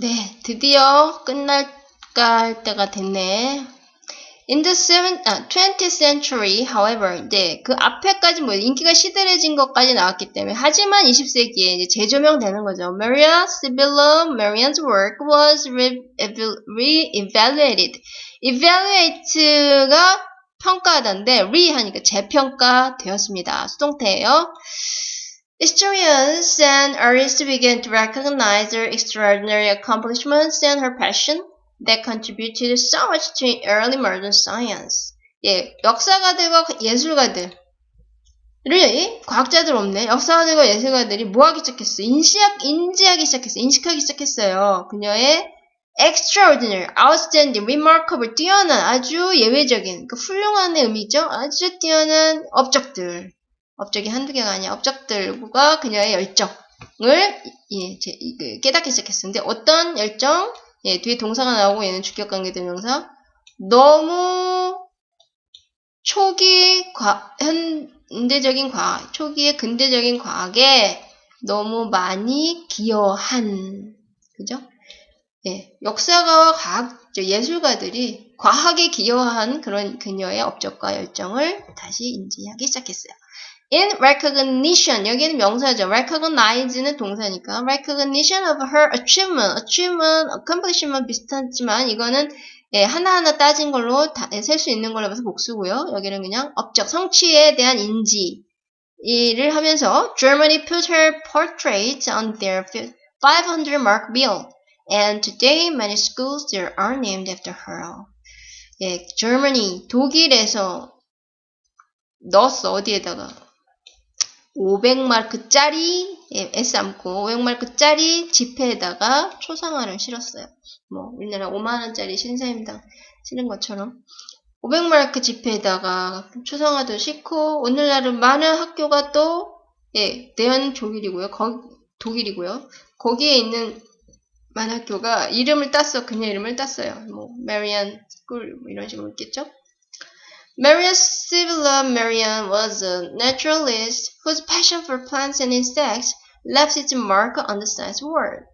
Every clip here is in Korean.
네, 드디어 끝날까 할 때가 됐네. In the seven, 아, 20th century, however, 이제 그 앞에까지 뭐 인기가 시들해진 것까지 나왔기 때문에 하지만 20세기에 이제 재조명되는 거죠. Maria Sibylla Marian's work was re-evaluated. evaluate가 평가하다인데 re 하니까 재평가 되었습니다. 수동태예요. Historians and artists began to recognize her extraordinary accomplishments and her passion that contributed so much to early modern science. 예, 역사가들과 예술가들 를 과학자들 없네. 역사가들과 예술가들이 뭐 하기 시작했어? 인지하기, 인지하기 시작했어. 인식하기 시작했어요. 그녀의 extraordinary, outstanding, remarkable, 뛰어난, 아주 예외적인, 그 훌륭한의 의미죠. 아주 뛰어난 업적들. 업적이 한두 개가 아니야. 업적들과 그녀의 열정을 예, 제, 그 깨닫기 시작했었는데 어떤 열정? 예, 뒤에 동사가 나오고 얘는 주격관계 대명사. 너무 초기 과, 현대적인 과학, 초기의 근대적인 과학에 너무 많이 기여한, 그죠? 예, 역사가와 과학, 예술가들이 과학에 기여한 그런 그녀의 업적과 열정을 다시 인지하기 시작했어요. In recognition, 여기는 명사죠. recognize는 동사니까 recognition of her achievement, achievement, accomplishment 비슷하지만 이거는 예, 하나하나 따진 걸로 셀수 있는 걸로 봐서 복수고요. 여기는 그냥 업적, 성취에 대한 인지 이를 하면서 Germany put her portrait on their 500 mark bill and today many schools there are named after her. 예, Germany, 독일에서 넣었어, 어디에다가. 500마크짜리 예, S 않고 500마크짜리 지폐에다가 초상화를 실었어요. 뭐 우리나라 5만원짜리 신사임당 실은 것처럼 500마크 지폐에다가 초상화도 싣고 오늘날은 많은 학교가 또 예, 대한 독일이고요. 거, 독일이고요. 거기에 있는 많은 학교가 이름을 땄어. 그녀 이름을 땄어요. 뭐 Merian school 뭐 이런 식으로 있겠죠. Maria Sibylla Merian was a naturalist whose passion for plants and insects left its mark on the science world.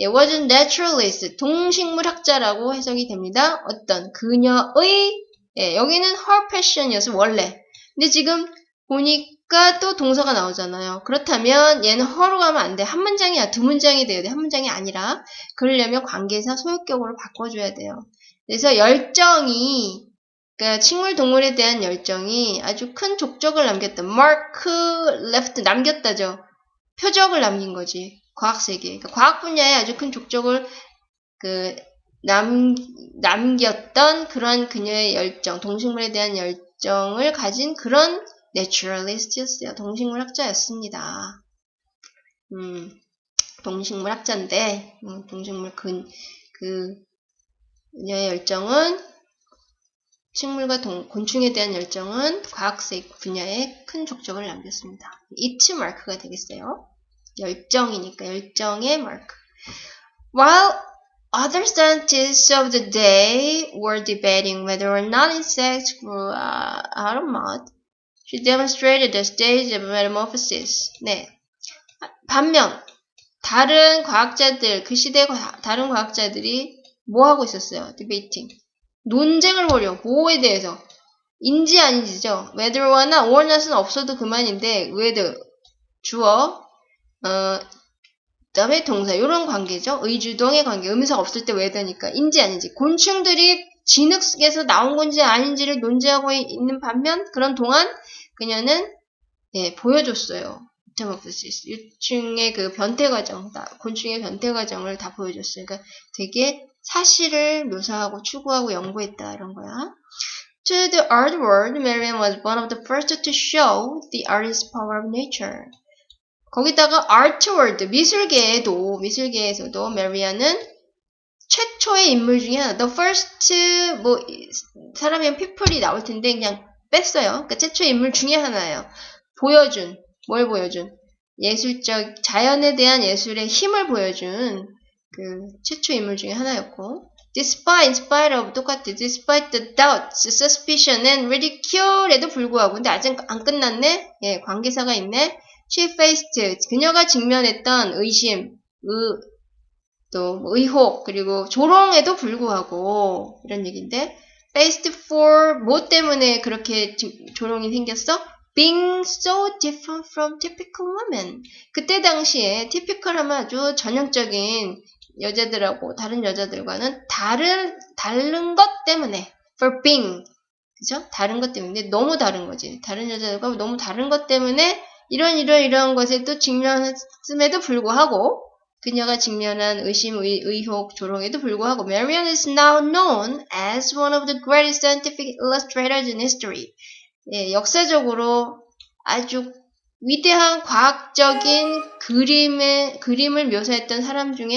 예, was a naturalist, 동식물학자라고 해석이 됩니다. 어떤 그녀의 얘, 여기는 her passion이어서 원래. 근데 지금 보니까 또 동사가 나오잖아요. 그렇다면 얘는 her로 가면 안 돼. 한 문장이야. 두 문장이 돼야 돼. 한 문장이 아니라. 그러려면 관계사 소유격으로 바꿔줘야 돼요. 그래서 열정이 그러니까 식물 동물에 대한 열정이 아주 큰 족적을 남겼다. mark left 남겼다죠. 표적을 남긴 거지. 과학 세계. 그러니까 과학 분야에 아주 큰 족적을 그 남, 남겼던 그런 그녀의 열정, 동식물에 대한 열정을 가진 그런 naturalist였어요. 동식물 학자였습니다. 음, 동식물 학자인데, 음, 동식물 그, 그, 그녀의 열정은 식물과 동, 곤충에 대한 열정은 과학색 분야에 큰 족적을 남겼습니다. 이츠 마크가 되겠어요. 열정이니까 열정의 마크. While other scientists of the day were debating whether or not insects grew uh, out of mud, she demonstrated the stage of metamorphosis. 네. 반면 다른 과학자들 그 시대 다른 과학자들이 뭐 하고 있었어요? debating. 논쟁을 벌여. 뭐에 대해서. 인지 아닌지죠. whether와나 or not은 없어도 그만인데 whether 주어 어 그다음에 동사 이런 관계죠. 의주동의 관계. 의미사가 없을 때 whether니까 인지 아닌지. 곤충들이 진흙에서 나온 건지 아닌지를 논쟁하고 있는 반면 그런 동안 그녀는 예, 보여줬어요. metamorphosis 유충의 그 변태 과정, 곤충의 변태 과정을 다 보여줬어요. 그러니까 되게 사실을 묘사하고 추구하고 연구했다 이런 거야. To the art world, Merian was one of the first to show the artistic power of nature. 거기다가 art world, 미술계에도 미술계에서도 Merian은 최초의 인물 중에 하나. The first 뭐 사람이면 people이 나올 텐데 그냥 뺐어요. 그러니까 최초의 인물 중에 하나예요. 보여준 뭘 보여준? 예술적 자연에 대한 예술의 힘을 보여준 그 최초 인물 중에 하나였고 despite, in spite of 똑같아. Despite the doubts, suspicion and ridicule에도 불구하고 근데 아직 안 끝났네? 예, 관계사가 있네? She faced 그녀가 직면했던 의심 의, 또뭐 의혹, 그리고 조롱에도 불구하고 이런 얘기인데 based for 뭐 때문에 그렇게 지- 조롱이 생겼어? Being so different from typical women. 그때 당시에 typical 하면 아주 전형적인 여자들하고 다른 여자들과는 다른 다른 것 때문에 for being 그죠? 다른 것 때문에 너무 다른 거지. 다른 여자들과 너무 다른 것 때문에 이런 이런 이런 것에도 직면했음에도 불구하고 그녀가 직면한 의심, 의, 의혹, 조롱에도 불구하고 Marion is now known as one of the greatest scientific illustrators in history. 예, 역사적으로 아주 위대한 과학적인 그림의, 그림을 묘사했던 사람 중에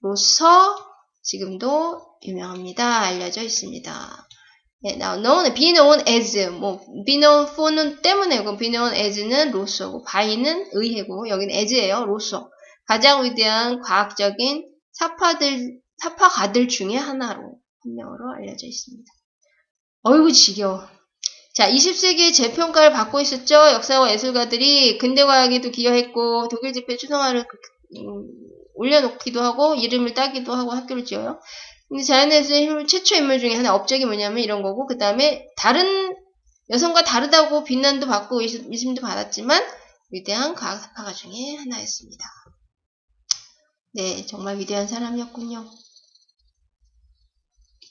하나로서 지금도 유명합니다. 알려져 있습니다. 예, now known, be known as, 뭐, be known for는 때문에고, be known as는 로서고, by는 의해고, 여기는 as예요, 로서. 가장 위대한 과학적인 사파들, 사파가들 중에 하나로, 한 명으로 알려져 있습니다. 어이구, 지겨워. 자, 20세기에 재평가를 받고 있었죠. 역사와 예술가들이 근대과학에도 기여했고, 독일 집회 추성화를 그- 음, 올려놓기도 하고, 이름을 따기도 하고 학교를 지어요. 근데 자연에서의 힘- 최초 인물 중에 하나 업적이 뭐냐면 이런 거고, 그 다음에 다른, 여성과 다르다고 비난도 받고 의심- 의심도 받았지만, 위대한 과학 사파가 중에 하나였습니다. 네, 정말 위대한 사람이었군요.